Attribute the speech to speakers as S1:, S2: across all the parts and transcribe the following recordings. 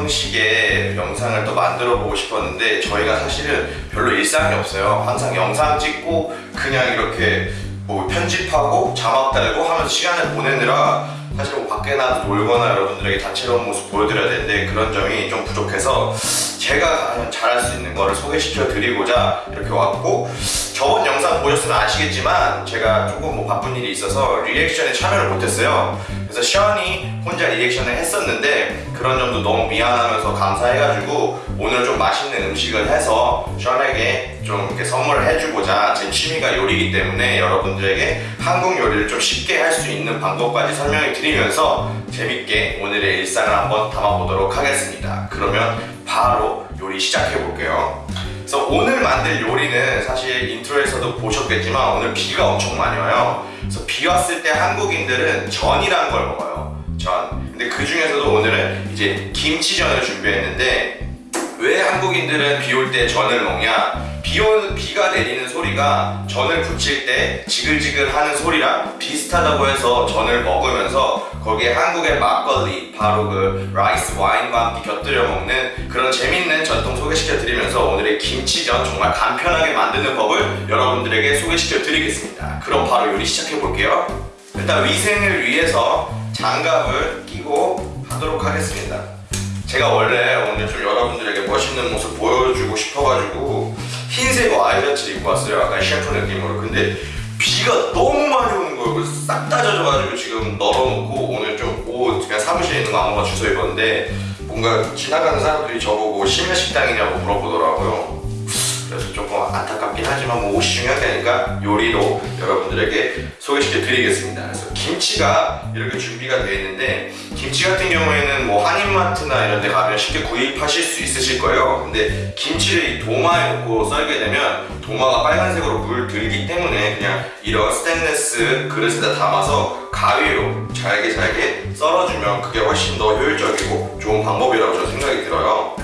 S1: 형식의 영상을 또 만들어 보고 싶었는데 저희가 사실은 별로 일상이 없어요. 항상 영상 찍고 그냥 이렇게 뭐 편집하고 자막 달고 하면서 시간을 보내느라 사실 뭐 밖에 나가서 놀거나 여러분들에게 다채로운 모습 보여드려야 되는데 그런 점이 좀 부족해서 제가 잘할 수 있는 거를 소개시켜 드리고자 이렇게 왔고 저번 영상 보셨으면 아시겠지만 제가 조금 뭐 바쁜 일이 있어서 리액션에 참여를 못했어요. 그래서 션이 혼자 reaction을 했었는데 그런 점도 너무 미안하면서 감사해가지고 오늘 좀 맛있는 음식을 해서 션에게 좀 이렇게 선물을 해주고자 제 취미가 요리이기 때문에 여러분들에게 한국 요리를 좀 쉽게 할 수 있는 방법까지 설명해 드리면서 재밌게 오늘의 일상을 한번 담아보도록 하겠습니다. 그러면 바로 요리 시작해 볼게요 그래서 오늘 만들 요리는 사실 intro에서도 보셨겠지만 오늘 비가 엄청 많이 와요. 그래서 비 왔을 때 한국인들은 전이라는 걸 먹어요. 전. 근데 그 중에서도 오늘은 이제 김치전을 준비했는데 왜 한국인들은 비 올 때 전을 먹냐 비 오, 비가 내리는 소리가 전을 부칠 때 지글지글 하는 소리랑 비슷하다고 해서 전을 먹으면서 거기에 한국의 막걸리 바로 그 rice wine과 함께 곁들여 먹는 그런 재밌는 전통 소개시켜 드리면서 오늘의 김치전 정말 간편하게 만드는 법을 여러분들에게 소개시켜 드리겠습니다. 그럼 바로 요리 시작해 볼게요. 일단 위생을 위해서 장갑을 끼고 하도록 하겠습니다. 제가 원래 오늘 좀 여러분들에게 멋있는 모습 보여주고 싶어가지고 흰색 와이셔츠 입고 왔어요. 약간 셰프 느낌으로. 근데 비가 너무 많이 오는 거예요. 그래서 싹 다 젖어가지고 지금 널어놓고 오늘 좀 옷 그냥 사무실에 있는 거 아무거나 주워 입었는데 뭔가 지나가는 사람들이 저보고 심야 식당이냐고 물어보더라고요 그래서 조금 안타깝긴 하지만 뭐 옷이 아니까 요리로 여러분들에게 소개시켜 드리겠습니다. 그래서 김치가 이렇게 준비가 되어 있는데 김치 같은 경우에는 뭐 한인마트나 이런 데 가면 쉽게 구입하실 수 있으실 거예요. 근데 김치를 이 도마에 넣고 썰게 되면 도마가 빨간색으로 물들기 때문에 그냥 이런 스테인레스 그릇에다 담아서 가위로 잘게 잘게 썰어주면 그게 훨씬 더 효율적이고 좋은 방법이라고 저는 생각이 들어요.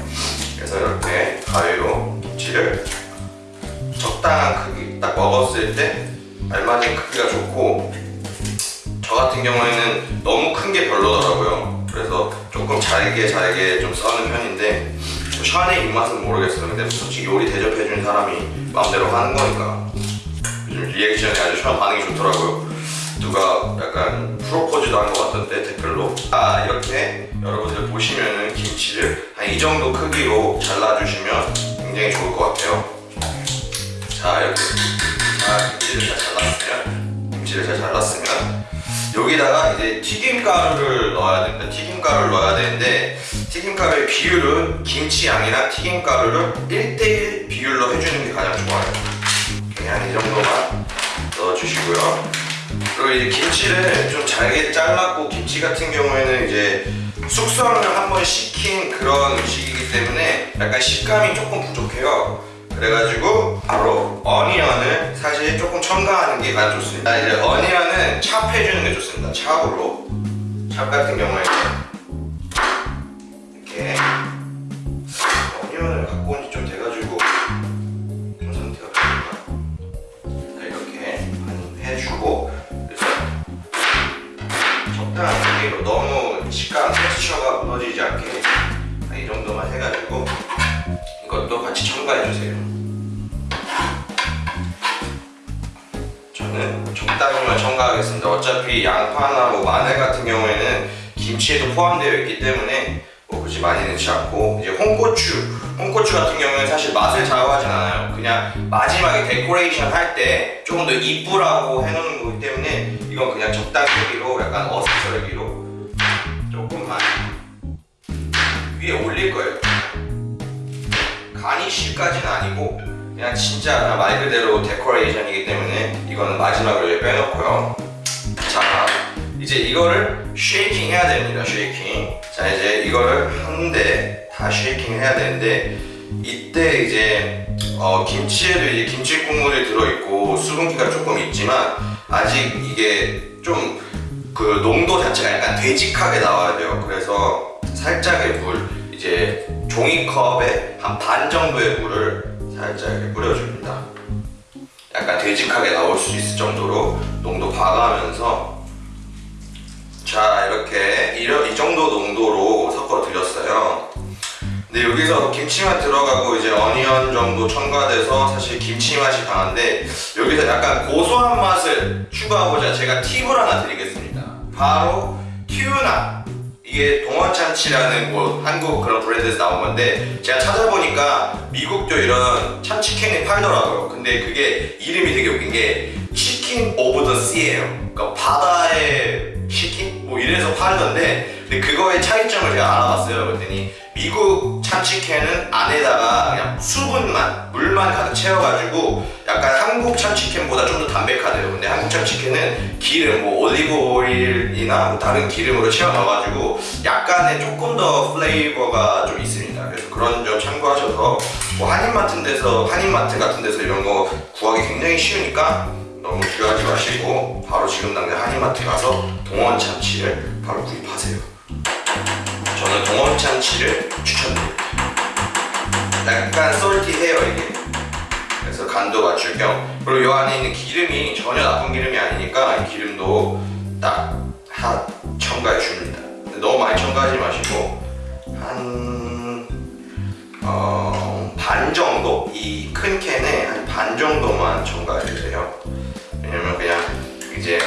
S1: 그래서 이렇게 가위로 김치를 적당한 크기 딱 먹었을 때 알맞은 크기가 좋고 저 같은 경우에는 너무 큰 게 별로더라고요. 그래서 조금 잘게 잘게 좀 써는 편인데 뭐 샤의 입맛은 모르겠어요. 근데 솔직히 요리 대접해준 사람이 마음대로 하는 거니까. 요즘 리액션이 아주 샤 반응이 좋더라고요. 누가 약간 프로포즈도 한 것 같던데 댓글로. 아 이렇게 여러분들 보시면은 김치를 한 이 정도 크기로 잘라주시면 굉장히 좋을 것 같아요. 자 이렇게. 자 김치를 잘 잘랐으면 김치를 잘 잘랐으면 여기다가 이제 튀김가루를 넣어야 됩니다. 튀김가루를 넣어야 되는데 튀김가루의 비율은 김치 양이랑 튀김가루를 1대1 비율로 해주는 게 가장 좋아요. 그냥 이 정도만 넣어주시고요. 그리고 이제 김치를 좀 잘게 잘랐고 김치 같은 경우에는 이제 숙성을 한번 시킨 그런 음식이기 때문에 약간 식감이 조금 부족해요. 그래가지고 바로 어니언을 사실 조금 첨가하는 게 가장 좋습니다. 이제 어니언은 찹해주는 게 좋습니다. 찹으로. 찹 같은 경우에 마늘 같은 경우에는 김치에도 포함되어 있기 때문에 뭐 굳이 많이 넣지 않고 이제 홍고추 홍고추 같은 경우는 사실 맛을 좌우하진 않아요. 그냥 마지막에 데코레이션 할 때 조금 더 이쁘라고 해놓는 거기 때문에 이건 그냥 적당히 크기로 약간 어슷썰기로 조금만 위에 올릴 거예요. 가니쉬까지는 아니고 그냥 진짜 말 그대로 데코레이션이기 때문에 이거는 마지막으로 빼놓고요. 자 이제 이거를 shaking 해야 됩니다 shaking 자 이제 이거를 한데 다 shaking 해야 되는데 이때 이제 어, 김치에도 이제 김치 국물이 들어있고 수분기가 조금 있지만 아직 이게 좀 그 농도 자체가 약간 되직하게 나와야 돼요. 그래서 살짝의 물 이제 종이컵에 한 반 정도의 물을 살짝 이렇게 뿌려줍니다. 약간 되직하게 나올 수 있을 정도로 농도 봐가면서 자 이렇게 이, 이 정도 농도로 섞어 드렸어요 근데 여기서 김치만 들어가고 이제 onion 정도 첨가돼서 사실 김치 맛이 강한데 여기서 약간 고소한 맛을 추가하고자 제가 팁을 하나 드리겠습니다. 바로 tuna. 이게 동원참치라는 뭐 한국 그런 브랜드에서 나온 건데 제가 찾아보니까 미국도 이런 참치캔이 팔더라고요. 근데 그게 이름이 되게 웃긴 게 Chicken of the Sea예요. 그러니까 바다의 치킨 뭐 이래서 팔던데 근데 그거의 차이점을 제가 알아봤어요. 그랬더니 미국 참치캔은 안에다가 그냥 수분만 물만 가득 채워가지고 약간 한국 참치캔보다 좀 더 담백하대요. 근데 한국 참치캔은 기름 뭐 올리브 오일이나 뭐 다른 기름으로 채워 넣어가지고 약간의 조금 더 플레이버가 좀 있습니다. 그래서 그런 점 참고하셔서 뭐 한인마트 데서 한인마트 같은 데서 이런 거 구하기 굉장히 쉬우니까 너무 귀하지 마시고 바로 지금 당장 한인마트 가서 동원 참치를 바로 구입하세요. 저는 동원 참치를 추천드립니다. 약간 썰티해요 이게. 그래서 간도 맞출 겸 그리고 이 안에 있는 기름이 전혀 나쁜 기름이 아니니까 이 기름도 딱 한 첨가해 줍니다. 너무 많이 첨가하지 마시고 한 어, 반 정도 이 큰 캔에 한 반 정도만 첨가해 주세요. 이제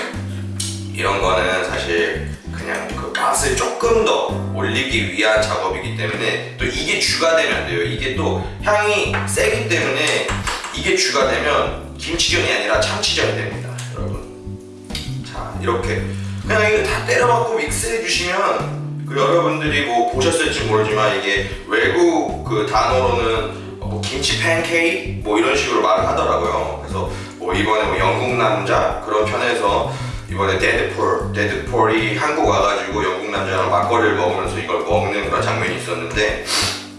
S1: 이런 거는 사실 그냥 그 맛을 조금 더 올리기 위한 작업이기 때문에 또 이게 주가 되면 안 돼요. 이게 또 향이 세기 때문에 이게 주가 되면 김치전이 아니라 참치전이 됩니다, 여러분. 자 이렇게 그냥 이거 다 때려박고 믹스해 주시면 그 여러분들이 뭐 보셨을지 모르지만 이게 외국 그 단어로는 뭐 김치 팬케이크 뭐 이런 식으로 말을 하더라고요. 그래서 뭐 이번에 뭐 영국 남자 그런 편에서 이번에 데드폴 데드폴이 한국 와가지고 영국 남자랑 막걸리를 먹으면서 이걸 먹는 그런 장면이 있었는데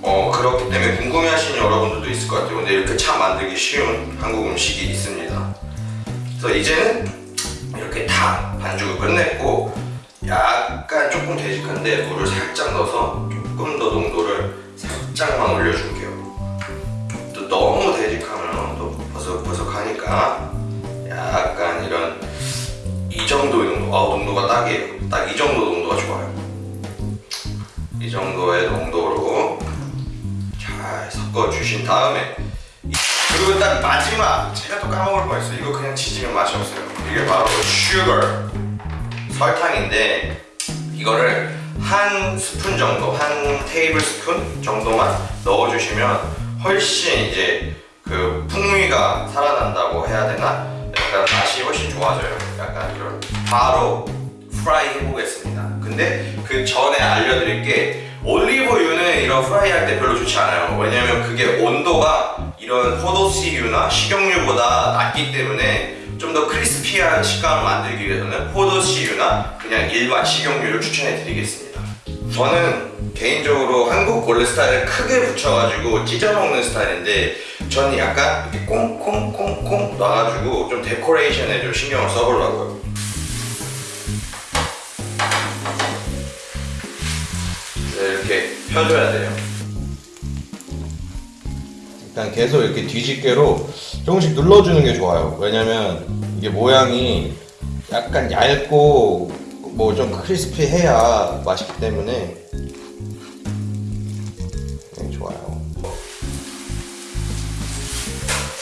S1: 어 그렇기 때문에 궁금해하시는 여러분들도 있을 것 같아요. 근데 이렇게 참 만들기 쉬운 한국 음식이 있습니다. 그래서 이제는 이렇게 다 반죽을 끝냈고 약간 조금 되직한데 물을 살짝 넣어서 조금 더 농도를 살짝만 올려줄게요. 이 정도의 농도로 잘 섞어 주신 다음에 이- 그리고 딱 마지막 제가 또 까먹을 뻔했어요. 이거 그냥 지지면 맛이 없어요. 이게 바로 슈거 설탕인데 이거를 한 스푼 정도, 한 테이블 스푼 정도만 넣어주시면 훨씬 이제 그 풍미가 살아난다고 해야 되나? 약간 맛이 훨씬 좋아져요. 약간 이런 바로 프라이 해보겠습니다. 근데 그 전에 알려드릴 게 올리브유는 이런 프라이 할 때 별로 좋지 않아요. 왜냐면 그게 온도가 이런 포도씨유나 식용유보다 낮기 때문에 좀 더 크리스피한 식감을 만들기 위해서는 포도씨유나 그냥 일반 식용유를 추천해 드리겠습니다. 저는 개인적으로 한국 원래 스타일을 크게 붙여가지고 찢어 먹는 스타일인데 저는 약간 이렇게 콩콩콩콩 놔가지고 좀 데코레이션에 좀 신경을 써보려고요. 펴줘야 돼요. 일단 계속 이렇게 뒤집개로 조금씩 눌러주는 게 좋아요. 왜냐면 이게 모양이 약간 얇고 뭐 좀 crispy해야 맛있기 때문에 네, 좋아요.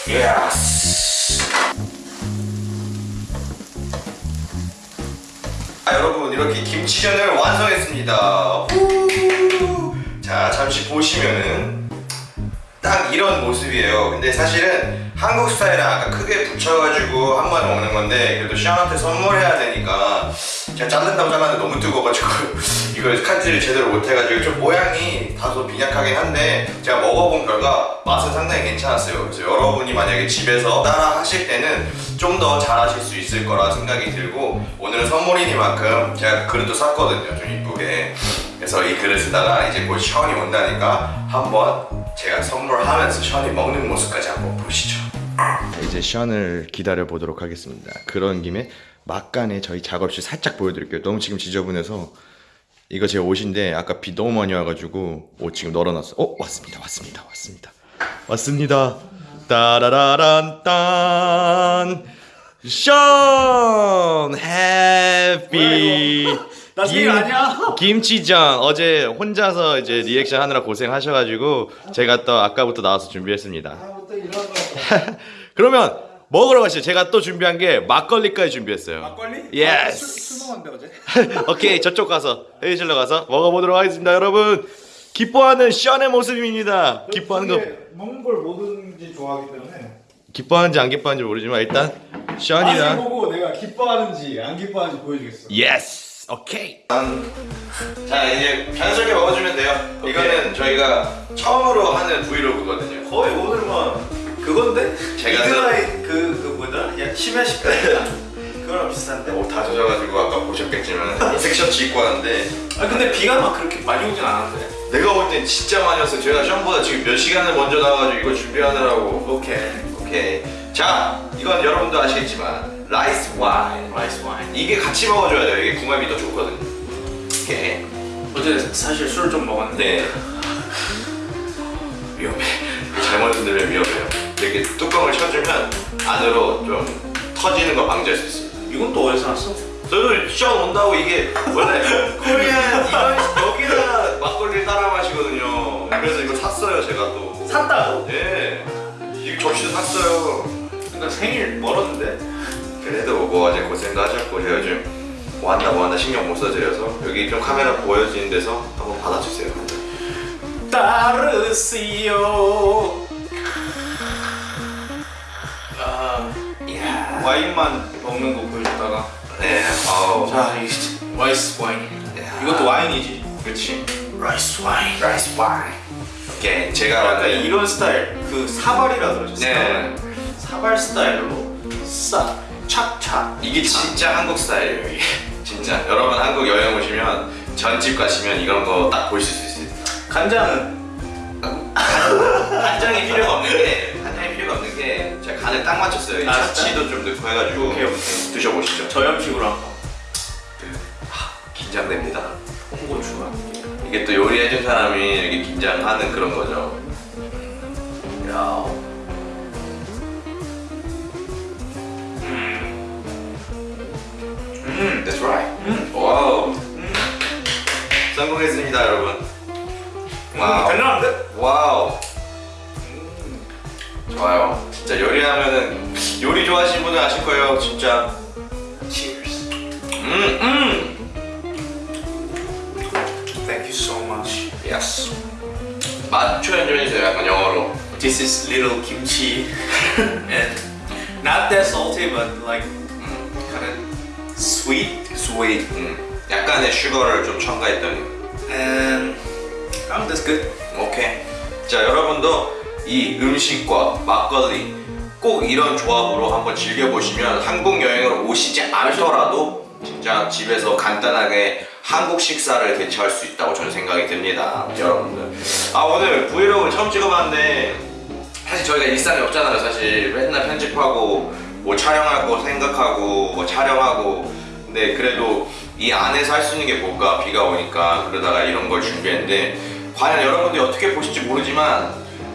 S1: yes. 아, 여러분 이렇게 김치전을 완성했습니다. 후! 자 잠시 보시면은 딱 이런 모습이에요. 근데 사실은 한국 스타일은 아까 크게 붙여가지고 한 번에 먹는 건데 그래도 시안한테 선물해야 되니까 제가 자른다고 잘랐는데 너무 뜨거워가지고 이걸 칼질을 제대로 못해가지고 좀 모양이 다소 빈약하긴 한데 제가 먹어본 결과 맛은 상당히 괜찮았어요. 그래서 여러분이 만약에 집에서 따라 하실 때는 좀 더 잘하실 수 있을 거라 생각이 들고 오늘은 선물이니만큼 제가 그릇도 샀거든요. 좀 이쁘게. 그래서 이 그릇에다가 이제 곧 션이 온다니까 한번 제가 선물하면서 션이 먹는 모습까지 한번 보시죠. 이제 션을 기다려 보도록 하겠습니다. 그런 김에 막간에 저희 작업실 살짝 보여드릴게요. 너무 지금 지저분해서 이거 제 옷인데 아까 비 너무 많이 와가지고 옷 지금 널어놨어. 어 왔습니다, 왔습니다, 왔습니다, 왔습니다. 따라라란 딴. 션 해피
S2: 나 생일 아니야.
S3: 김치전 어제 혼자서 이제 리액션 하느라 고생하셔가지고 제가 또 아까부터 나와서 준비했습니다.
S2: 아무튼 이런 거.
S3: 그러면 먹으러 가시죠. 제가 또 준비한 게 막걸리까지 준비했어요.
S2: 막걸리?
S3: Yes.
S2: 아, 술, 술 먹었는데 어제?
S3: 오케이 저쪽 가서 회의실로 가서 먹어보도록 하겠습니다, 여러분. 기뻐하는 션의 모습입니다. 기뻐하는 거
S2: 근데 먹는 걸 뭐든지 좋아하기 때문에
S3: 기뻐하는지 안 기뻐하는지 모르지만 일단
S2: 맛을
S3: 시연이다.
S2: 보고 내가 기뻐하는지 안 기뻐하는지 보여주겠어.
S3: Yes. 오케이.
S1: 자 이제 자연스럽게 먹어주면 돼요. 이거는 저희가 처음으로 하는 브이로그거든요.
S4: 거의 오늘 뭐 그건데?
S1: 제가
S4: midnight 그, 그 뭐더라? 야 심야 식당 그거랑 비슷한데?
S1: 옷 다 젖어가지고 아까 보셨겠지만 흰색 셔츠 입고 왔는데
S4: 아 근데 비가 막 그렇게 많이 오진 않았는데
S1: 내가 볼땐 진짜 많이 왔어요. 제가 시험보다 지금 몇 시간을 먼저 나와가지고 이거 준비하느라고.
S4: 오케이
S1: 오케이. 자, 이건 여러분도 아시겠지만 rice wine. rice
S4: wine
S1: 이게 같이 먹어줘야 돼요. 이게 궁합이 더 좋거든요. 오케이.
S4: 어제 사실 술을 좀 먹었는데
S1: 네. 위험해. 잘못 흔들면 위험해요. 이렇게 뚜껑을 쳐주면 안으로 좀 터지는 거 방지할 수 있습니다.
S4: 이건 또 어디서 났어?
S1: 저도 시험 온다고 이게 원래 코리안 이런 여기다 막걸리 따라 마시거든요. 그래서 이거 샀어요 제가 또.
S4: 샀다고?
S1: 네. 이 접시도 샀어요.
S4: 그러니까 생일 멀었는데
S1: 그래도 뭐 어제 고생도 하셨고 제가 요즘 뭐 한다 뭐 한다 신경 못 써드려서 여기 좀 카메라 보여지는 데서 한번 받아주세요.
S4: 따르시오 아. 와인만 먹는 거 보여줬다가
S1: 네. 아우.
S4: 자 rice wine
S1: 야.
S4: 이것도 와인이지
S1: 그렇지. rice wine rice wine. 오케이. 제가
S4: 약간 이런 스타일 그 사발이라 그러죠
S1: 네.
S4: 사발 스타일로 싹 착착
S1: 이게 진짜 한국 스타일이에요. 이게 진짜 여러분 한국 여행 오시면 전집 가시면 이런 거 딱 보실 수 있어요.
S4: 간장은
S1: 간장이 필요가 없는 게 간장이 필요가 없는 게 제가 간을 딱 맞췄어요. 이
S4: 아,
S1: 차치도 좀 넣고 해가지고
S4: 오케이, 오케이.
S1: 드셔보시죠.
S4: 저염식으로 한번
S1: 긴장됩니다.
S4: 홍고추가
S1: 이게 또 요리해준 사람이 이렇게 긴장하는 그런 거죠. 성공했습니다, 여러분. Wow.
S4: 괜찮은데?
S1: Wow. 좋아요. 진짜 요리하면은 요리 좋아하시는 분은 아실 거예요, 진짜.
S4: Cheers
S1: 음, 음.
S4: Thank you so much
S1: Yes. 맛 표현 좀 해주세요, 약간 영어로.
S4: This is little kimchi and not that salty but like kind of sweet
S1: sweet. 음. 약간의 슈거를 좀 첨가했더니.
S4: And oh that's good
S1: 오케이. 자, 여러분도 이 음식과 막걸리 꼭 이런 조합으로 한번 즐겨보시면 한국 여행을 오시지 않더라도 진짜 집에서 간단하게 한국 식사를 대체할 수 있다고 저는 생각이 듭니다. 여러분들. 아, 오늘 브이로그 처음 찍어봤는데 사실 저희가 일상이 없잖아요. 사실 맨날 편집하고 뭐 촬영하고 생각하고 뭐 촬영하고 근데 그래도 이 안에서 할 수 있는 게 뭘까 비가 오니까 그러다가 이런 걸 준비했는데 과연 여러분들이 어떻게 보실지 모르지만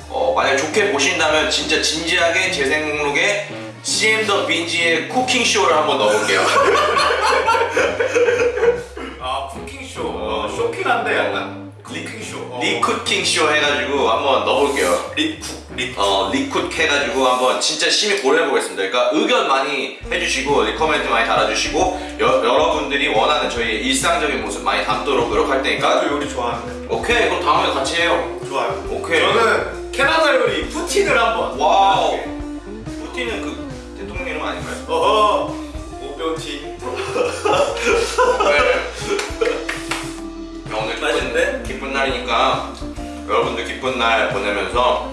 S1: 어, 만약 좋게 보신다면 진짜 진지하게 제 생목에 CM 더 빈지의 쿠킹 쇼를 한번 넣어볼게요.
S4: 아 쿠킹 쇼
S1: 어,
S4: 쇼킹한데 약간 리쿠킹쇼
S1: 리쿠킹 쇼 해가지고 한번 넣어볼게요.
S4: 리쿡 리
S1: 어, 리쿠트 해가지고 한번 진짜 심히 고려해보겠습니다. 그러니까 의견 많이 해주시고 recomment 많이 달아주시고 여, 여러분들이 원하는 저희의 일상적인 모습 많이 담도록 노력할 테니까
S4: 나도 요리 좋아하는데
S1: 오케이 그럼 다음에 같이 해요.
S4: 좋아요
S1: 오케이.
S4: 저는 캐나다 요리 poutine을 한번
S1: wow. 푸틴은 그 대통령 이름 아닌가요?
S4: 어허 오병티
S1: 야, 오늘 기쁜,
S4: 맛있는데?
S1: 기쁜 날이니까 여러분들 기쁜 날 보내면서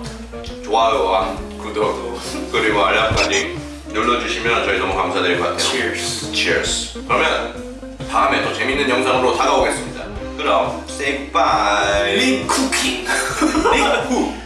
S1: 좋아요와 구독 그리고 알람까지 눌러주시면 저희 너무 감사드릴 것 같아요.
S4: Cheers
S1: Cheers. 그러면 다음에 더 재밌는 영상으로 다가오겠습니다. 그럼 say goodbye.
S4: 리쿠킹 리쿠